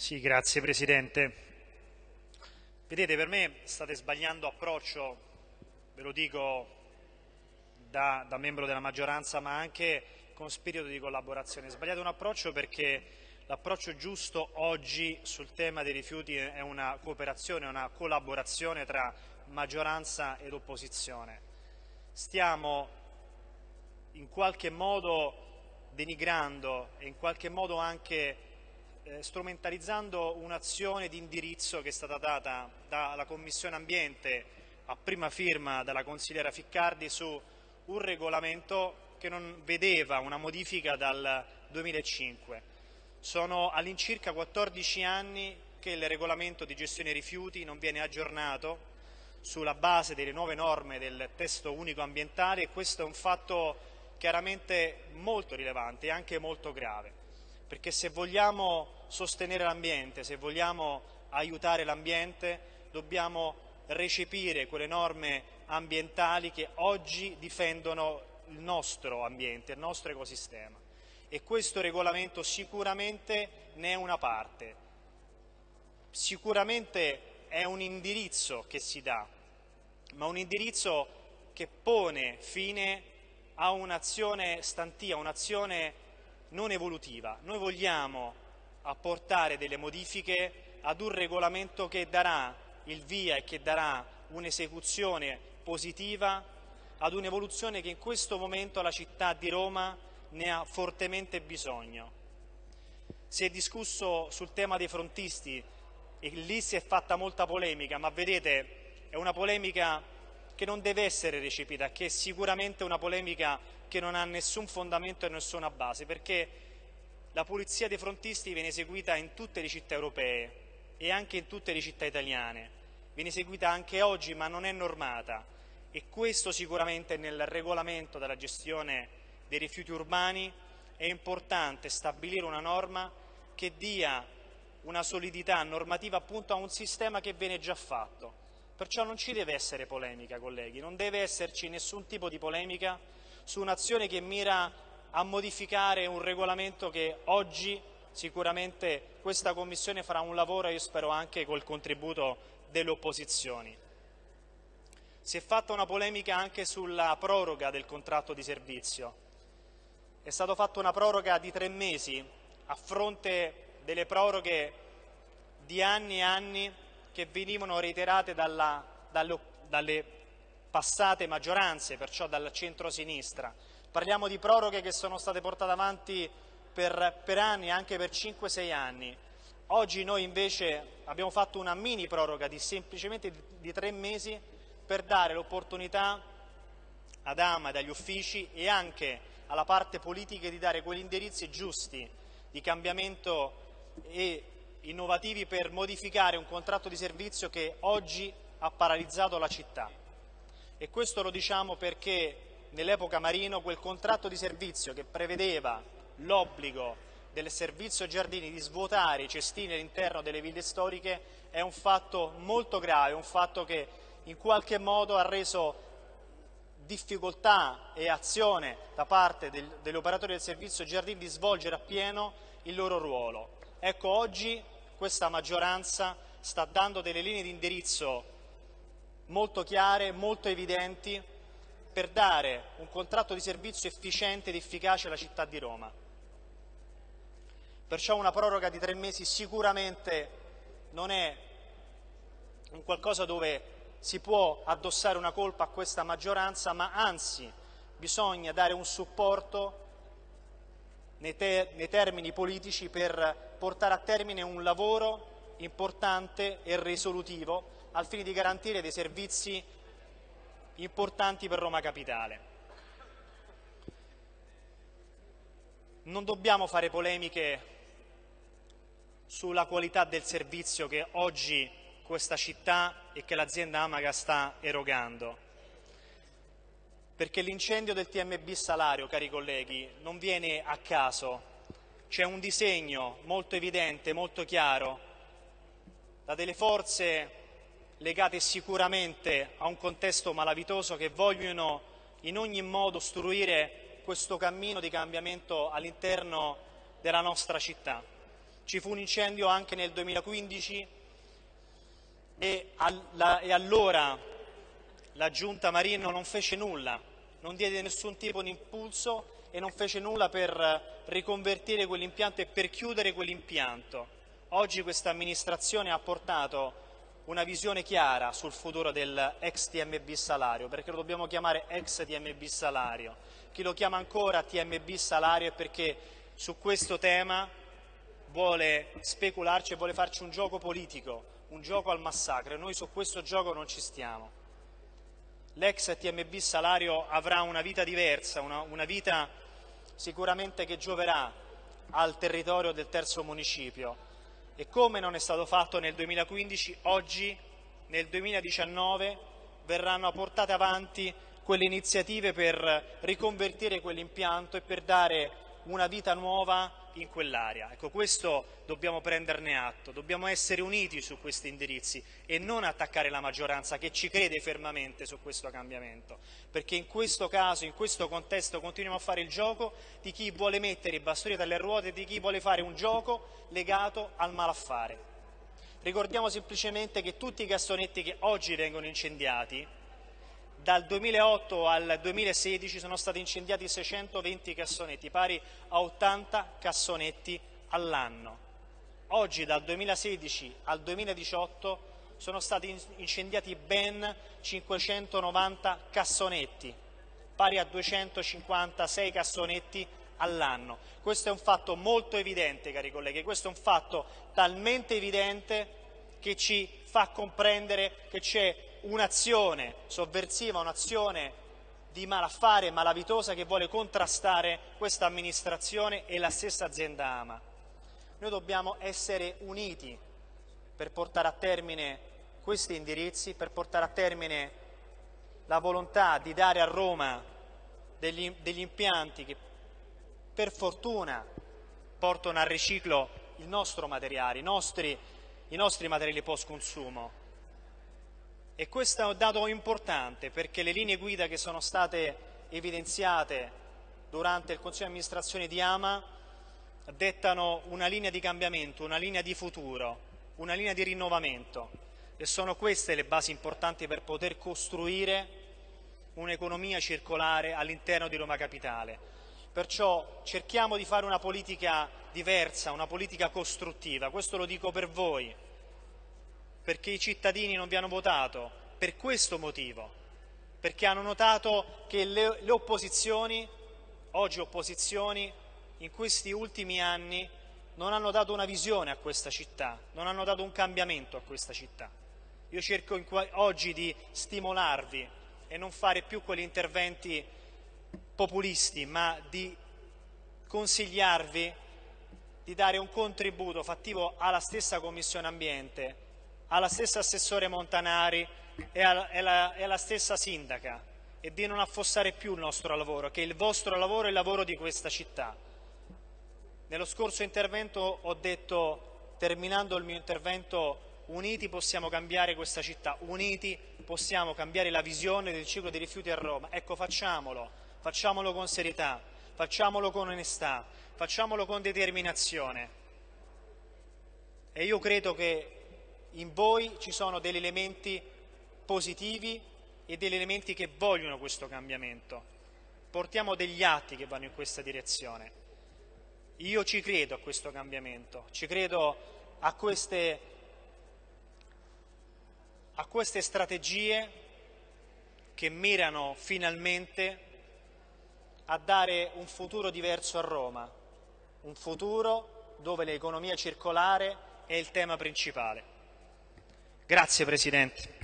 Sì, grazie Presidente. Vedete, per me state sbagliando approccio, ve lo dico da, da, membro della maggioranza, ma anche con spirito di collaborazione. Sbagliate un approccio perché l'approccio giusto oggi sul tema dei rifiuti è una cooperazione, una collaborazione tra maggioranza ed opposizione. Stiamo in qualche modo denigrando e in qualche modo anche eh, strumentalizzando un'azione di indirizzo che è stata data dalla Commissione Ambiente a prima firma dalla consigliera Ficcardi su un regolamento che non vedeva una modifica dal 2005. Sono all'incirca 14 anni che il regolamento di gestione rifiuti non viene aggiornato sulla base delle nuove norme del testo unico ambientale e questo è un fatto chiaramente molto rilevante e anche molto grave perché se vogliamo sostenere l'ambiente, se vogliamo aiutare l'ambiente, dobbiamo recepire quelle norme ambientali che oggi difendono il nostro ambiente, il nostro ecosistema. E questo regolamento sicuramente ne è una parte, sicuramente è un indirizzo che si dà, ma un indirizzo che pone fine a un'azione stantia, un'azione non evolutiva. Noi vogliamo apportare delle modifiche ad un regolamento che darà il via e che darà un'esecuzione positiva ad un'evoluzione che in questo momento la città di Roma ne ha fortemente bisogno. Si è discusso sul tema dei frontisti e lì si è fatta molta polemica, ma vedete è una polemica che non deve essere recepita, che è sicuramente una polemica che non ha nessun fondamento e nessuna base, perché la pulizia dei frontisti viene eseguita in tutte le città europee e anche in tutte le città italiane, viene eseguita anche oggi ma non è normata e questo sicuramente nel regolamento della gestione dei rifiuti urbani è importante stabilire una norma che dia una solidità normativa appunto a un sistema che viene già fatto. Perciò non ci deve essere polemica, colleghi, non deve esserci nessun tipo di polemica su un'azione che mira a modificare un regolamento che oggi sicuramente questa Commissione farà un lavoro e io spero anche col contributo delle opposizioni. Si è fatta una polemica anche sulla proroga del contratto di servizio. È stata fatta una proroga di tre mesi a fronte delle proroghe di anni e anni che venivano reiterate dalla, dalle, dalle passate maggioranze, perciò dal centro-sinistra. Parliamo di proroghe che sono state portate avanti per, per anni, anche per 5-6 anni. Oggi noi invece abbiamo fatto una mini proroga di semplicemente di tre mesi per dare l'opportunità ad AMA, agli uffici e anche alla parte politica di dare quegli indirizzi giusti di cambiamento e innovativi per modificare un contratto di servizio che oggi ha paralizzato la città. E questo lo diciamo perché nell'epoca Marino quel contratto di servizio che prevedeva l'obbligo del servizio giardini di svuotare i cestini all'interno delle ville storiche è un fatto molto grave, un fatto che in qualche modo ha reso difficoltà e azione da parte del, degli operatori del servizio giardini di svolgere appieno il loro ruolo. Ecco, oggi questa maggioranza sta dando delle linee di indirizzo molto chiare, molto evidenti per dare un contratto di servizio efficiente ed efficace alla città di Roma. Perciò una proroga di tre mesi sicuramente non è un qualcosa dove si può addossare una colpa a questa maggioranza, ma anzi bisogna dare un supporto nei, ter nei termini politici per portare a termine un lavoro importante e risolutivo al fine di garantire dei servizi importanti per Roma Capitale. Non dobbiamo fare polemiche sulla qualità del servizio che oggi questa città e che l'azienda Amaga sta erogando perché l'incendio del TMB Salario, cari colleghi, non viene a caso, c'è un disegno molto evidente, molto chiaro, da delle forze legate sicuramente a un contesto malavitoso che vogliono in ogni modo ostruire questo cammino di cambiamento all'interno della nostra città. Ci fu un incendio anche nel 2015 e, alla, e allora la giunta Marino non fece nulla, non diede nessun tipo di impulso e non fece nulla per riconvertire quell'impianto e per chiudere quell'impianto. Oggi questa amministrazione ha portato una visione chiara sul futuro del ex TMB salario, perché lo dobbiamo chiamare ex TMB salario. Chi lo chiama ancora TMB salario è perché su questo tema vuole specularci e vuole farci un gioco politico, un gioco al massacro noi su questo gioco non ci stiamo. L'ex TMB salario avrà una vita diversa, una, una vita sicuramente che gioverà al territorio del terzo municipio e come non è stato fatto nel 2015, oggi nel 2019 verranno portate avanti quelle iniziative per riconvertire quell'impianto e per dare una vita nuova in quell'area. Ecco, questo dobbiamo prenderne atto, dobbiamo essere uniti su questi indirizzi e non attaccare la maggioranza che ci crede fermamente su questo cambiamento, perché in questo caso, in questo contesto continuiamo a fare il gioco di chi vuole mettere i bastoni dalle ruote e di chi vuole fare un gioco legato al malaffare. Ricordiamo semplicemente che tutti i cassonetti che oggi vengono incendiati dal 2008 al 2016 sono stati incendiati 620 cassonetti, pari a 80 cassonetti all'anno. Oggi dal 2016 al 2018 sono stati incendiati ben 590 cassonetti, pari a 256 cassonetti all'anno. Questo è un fatto molto evidente, cari colleghi, questo è un fatto talmente evidente che ci fa comprendere che c'è un'azione sovversiva, un'azione di malaffare malavitosa che vuole contrastare questa amministrazione e la stessa azienda Ama. Noi dobbiamo essere uniti per portare a termine questi indirizzi, per portare a termine la volontà di dare a Roma degli, degli impianti che per fortuna portano al riciclo il nostro materiale, i nostri, i nostri materiali post consumo e questo è un dato importante perché le linee guida che sono state evidenziate durante il Consiglio di amministrazione di Ama dettano una linea di cambiamento, una linea di futuro, una linea di rinnovamento. E sono queste le basi importanti per poter costruire un'economia circolare all'interno di Roma Capitale. Perciò cerchiamo di fare una politica diversa, una politica costruttiva, questo lo dico per voi, perché i cittadini non vi hanno votato per questo motivo, perché hanno notato che le, le opposizioni, oggi opposizioni, in questi ultimi anni non hanno dato una visione a questa città, non hanno dato un cambiamento a questa città. Io cerco oggi di stimolarvi e non fare più quegli interventi populisti, ma di consigliarvi di dare un contributo fattivo alla stessa Commissione Ambiente alla stessa assessore Montanari e alla, e, alla, e alla stessa sindaca e di non affossare più il nostro lavoro, che il vostro lavoro è il lavoro di questa città. Nello scorso intervento ho detto, terminando il mio intervento, uniti possiamo cambiare questa città, uniti possiamo cambiare la visione del ciclo dei rifiuti a Roma. Ecco, facciamolo, facciamolo con serietà, facciamolo con onestà, facciamolo con determinazione. E io credo che in voi ci sono degli elementi positivi e degli elementi che vogliono questo cambiamento. Portiamo degli atti che vanno in questa direzione. Io ci credo a questo cambiamento, ci credo a queste, a queste strategie che mirano finalmente a dare un futuro diverso a Roma, un futuro dove l'economia circolare è il tema principale. Grazie Presidente.